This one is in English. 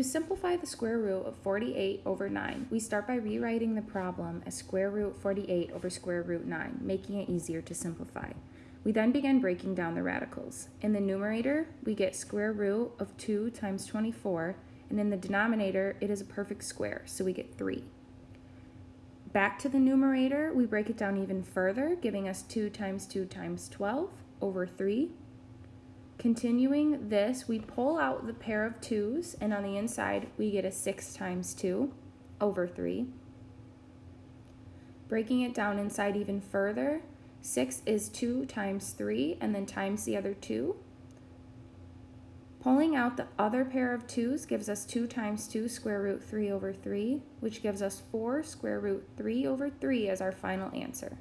To simplify the square root of 48 over 9, we start by rewriting the problem as square root 48 over square root 9, making it easier to simplify. We then begin breaking down the radicals. In the numerator, we get square root of 2 times 24, and in the denominator, it is a perfect square, so we get 3. Back to the numerator, we break it down even further, giving us 2 times 2 times 12 over 3. Continuing this, we pull out the pair of 2's, and on the inside, we get a 6 times 2 over 3. Breaking it down inside even further, 6 is 2 times 3 and then times the other 2. Pulling out the other pair of 2's gives us 2 times 2 square root 3 over 3, which gives us 4 square root 3 over 3 as our final answer.